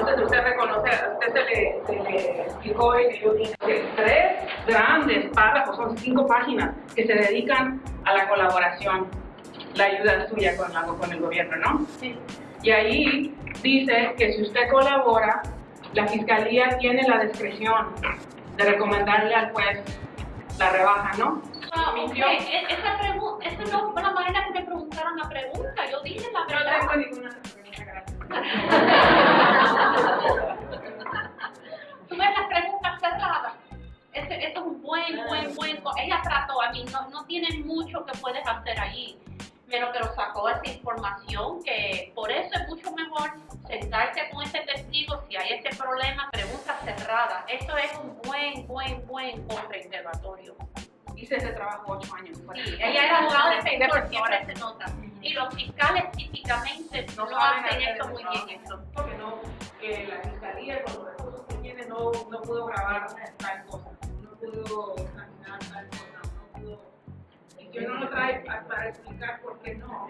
entonces usted reconoce, a usted se le, se le explicó que yo tiene tres grandes párrafos, son cinco páginas, que se dedican a la colaboración, la ayuda suya con, la, con el gobierno, ¿no? Sí. Y ahí dice que si usted colabora, la fiscalía tiene la discreción de recomendarle al juez la rebaja, ¿no? Ah, Mintió. ok. E- esa buen, buen, buen. Ella trató, a mí no, no tiene mucho que puedes hacer allí. Pero, pero sacó esa información que por eso es mucho mejor sentarse con ese testigo si hay ese problema, preguntas cerradas. Eso es un buen, buen, buen contrainterrogatorio. Hice ese trabajo ocho años. Sí, ella era abogada defensor, siempre se nota. Y los fiscales típicamente no, No hacen esto muy bien. Eso. Porque no, que la fiscalía con los recursos que tiene no, no pudo grabar tal cosa, pudo examinar tal cosa, no pudo. Y que uno lo trae pa- para explicar por qué no.